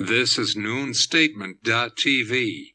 This is noonstatement.tv.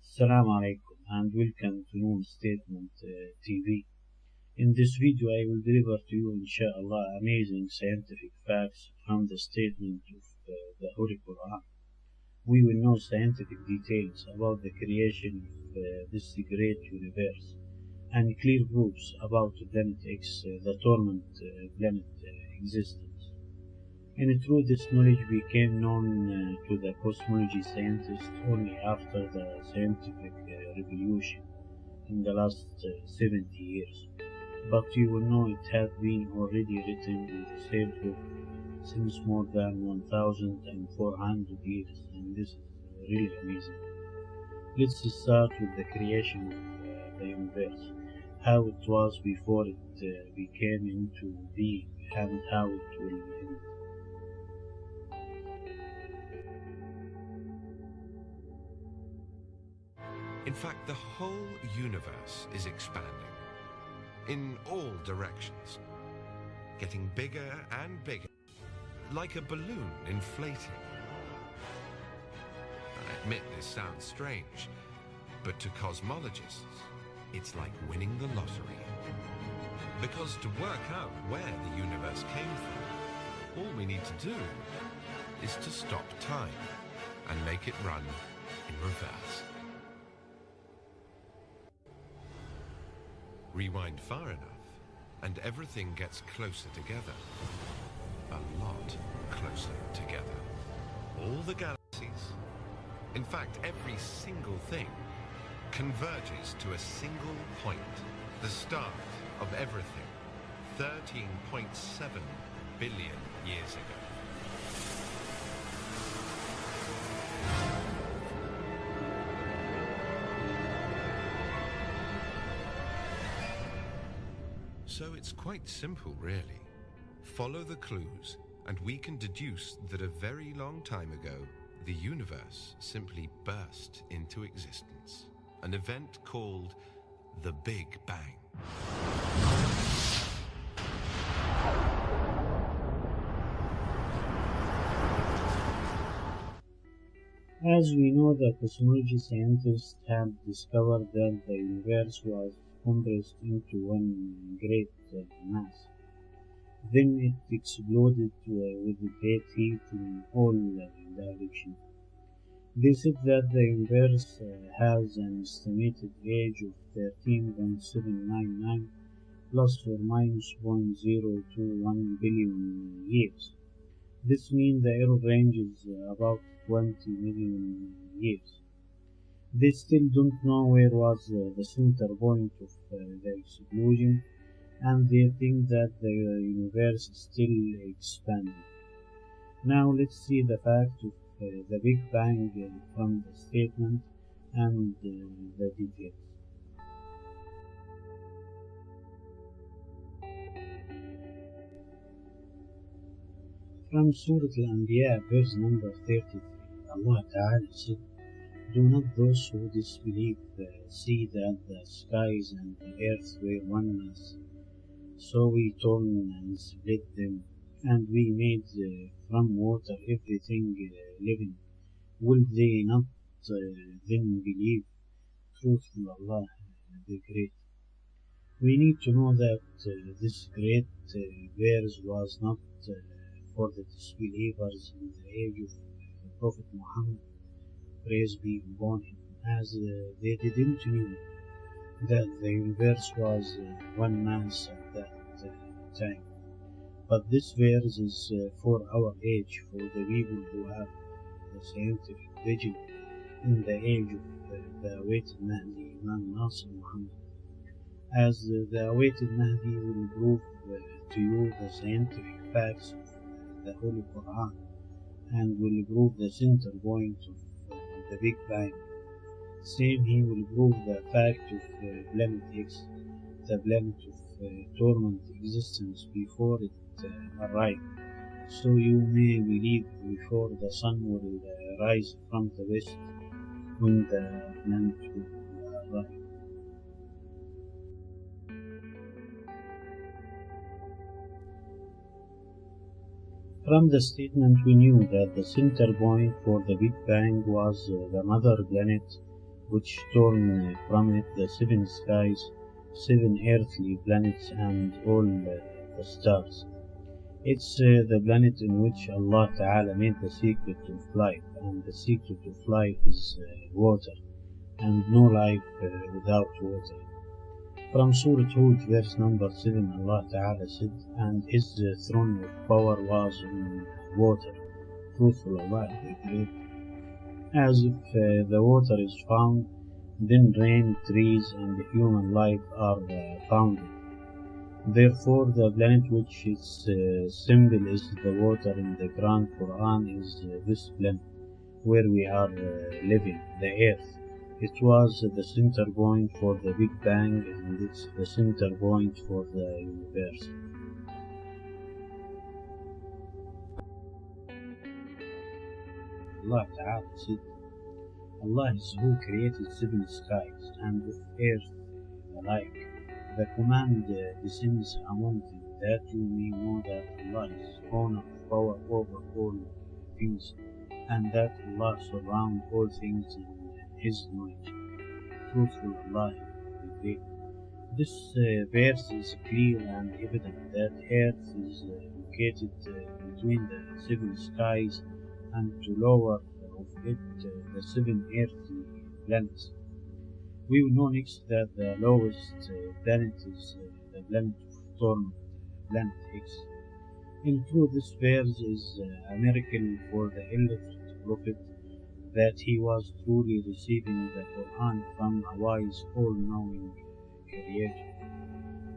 Assalamu alaikum and welcome to Noon Statement uh, TV. In this video I will deliver to you inshallah amazing scientific facts from the statement of uh, the Holy Quran. We will know scientific details about the creation of uh, this great universe and clear proofs about Planet X, uh, the torment uh, planet uh, existence. And through this knowledge became known uh, to the cosmology scientists only after the scientific uh, revolution in the last uh, 70 years. But you will know it had been already written in the same book since more than 1400 years, and this is really amazing. Let's start with the creation of uh, the universe, how it was before it uh, became into being, and how it will end. In fact, the whole universe is expanding in all directions, getting bigger and bigger, like a balloon inflating. I admit this sounds strange, but to cosmologists, it's like winning the lottery. Because to work out where the universe came from, all we need to do is to stop time and make it run in reverse. Rewind far enough, and everything gets closer together. A lot closer together. All the galaxies, in fact, every single thing, converges to a single point, the start of everything, 13.7 billion years ago. So it's quite simple, really. Follow the clues, and we can deduce that a very long time ago, the universe simply burst into existence. An event called the Big Bang. As we know, the cosmology scientists have discovered that the universe was compressed into one great mass. Then it exploded with great heat in all directions. They said that the universe uh, has an estimated age of 13.799 plus or minus 0.021 billion years. This means the error range is about 20 million years. They still don't know where was uh, the center point of uh, the explosion and they think that the universe is still expanding. Now let's see the fact of uh, the Big Bang uh, from the statement and uh, the details. From Surah Al-Anbiya, verse number 33, Allah Ta'ala said, Do not those who disbelieve uh, see that the skies and the earth were one mass? So we torn and split them, and we made uh, from water everything uh, living. Will they not uh, then believe? Truthful Allah, the Great. We need to know that uh, this great uh, verse was not uh, for the disbelievers in the age of Prophet Muhammad, praise be upon him, as uh, they didn't know that the universe was uh, one uh, time. But this verse is uh, for our age, for the people who have the scientific vision in the age of uh, the awaited Mahdi, Imam Nasir Muhammad. As uh, the awaited Mahdi will prove uh, to you the scientific facts of uh, the Holy Quran and will prove the center point of uh, the Big Bang. Same, he will prove the fact of uh, planet X, the planet of uh, torment existence before it uh, arrived, so you may believe before the sun will uh, rise from the west when the planet will arrive. From the statement, we knew that the center point for the Big Bang was uh, the mother planet, which torn uh, from it the seven skies, seven earthly planets, and all uh, the stars. It's uh, the planet in which Allah Ta'ala made the secret of life, and the secret of life is uh, water, and no life uh, without water. From Surah Hud, verse number 7, Allah Ta'ala said, And his uh, throne of power was in water. Truthful Allah declared, As if the water is found, then rain, trees, and human life are founded. Therefore, the planet which its uh, symbol is the water in the Grand Quran is uh, this planet where we are uh, living, the earth. It was the center point for the Big Bang and it's the center point for the universe. Allah Ta'ala said, Allah is who created seven skies and earth alike. The command uh, descends among them that you may know that Allah is owner of power over all things and that Allah surrounds all things in His knowledge. Truthful Allah the Great. This uh, verse is clear and evident that Earth is uh, located uh, between the seven skies and to lower of it uh, the seven earthly planets. We will know next that the lowest uh, planet is uh, the planet of Torment, planet X. In truth, this verse is uh, a miracle for the elect prophet that he was truly receiving the Quran from a wise, all-knowing Creator.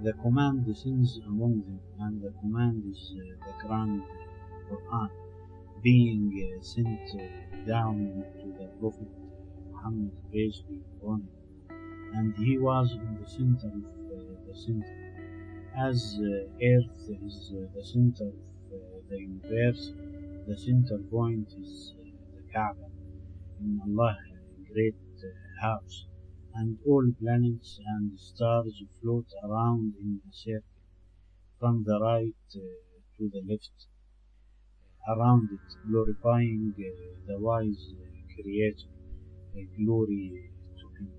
The command descends among them, and the command is uh, the Grand Quran, being uh, sent uh, down to the Prophet Muhammad, praise be upon him, and he was in the center of uh, the center. As uh, Earth is uh, the center of the universe, the center point is the Kaaba. In Allah's great house, and all planets and stars float around in a circle. From the right to the left around it, glorifying uh, the wise uh, Creator. Uh, glory to Him.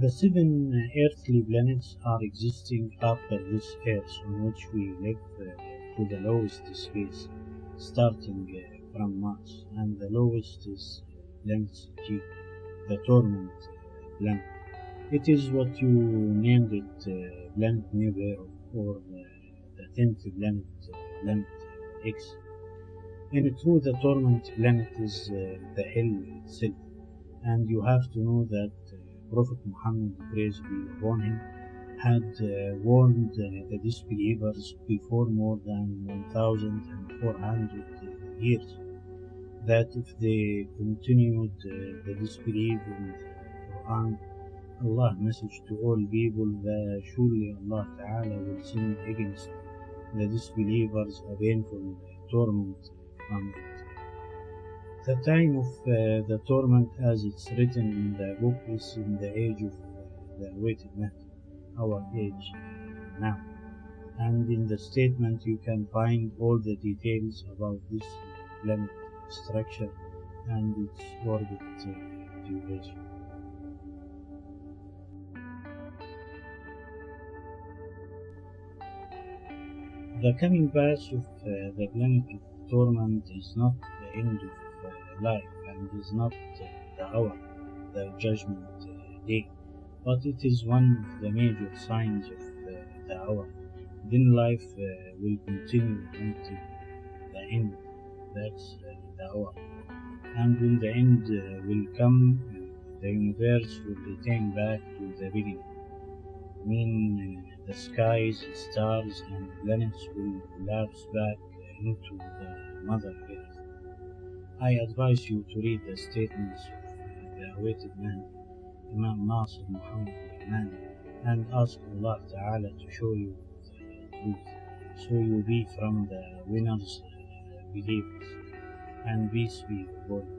The seven earthly planets are existing after this earth on which we live uh, to the lowest space, starting uh, from Mars, and the lowest is planet G, the torment uh. It is what you named it, uh, planet Nibiru, or uh, the tenth planet, uh, planet X. In truth, the torment planet is uh, the hell itself, and you have to know that uh, Prophet Muhammad, praise be upon him, had uh, warned uh, the disbelievers before more than 1,400 years that if they continued uh, the disbelief in Quran, Allah message to all people that surely Allah Ta'ala will send against the disbelievers a painful torment from it. The time of uh, the torment as it's written in the book is in the age of uh, the awaited Mahdi, our age uh, now. And in the statement you can find all the details about this planet structure and its orbit duration. The coming path of uh, the planet of torment is not the end of uh, life and is not uh, the hour, the judgment uh, day, but it is one of the major signs of uh, the hour. Then life uh, will continue until the end. That's And when the end uh, will come, uh, the universe will return back to the beginning. I mean, uh, the skies, stars, and planets will collapse back into the Mother Earth. I advise you to read the statements of the awaited man, Imam Nasir Muhammad al-Iman, and ask Allah Ta'ala to show you the truth, so you be from the winners uh, believers, and be you.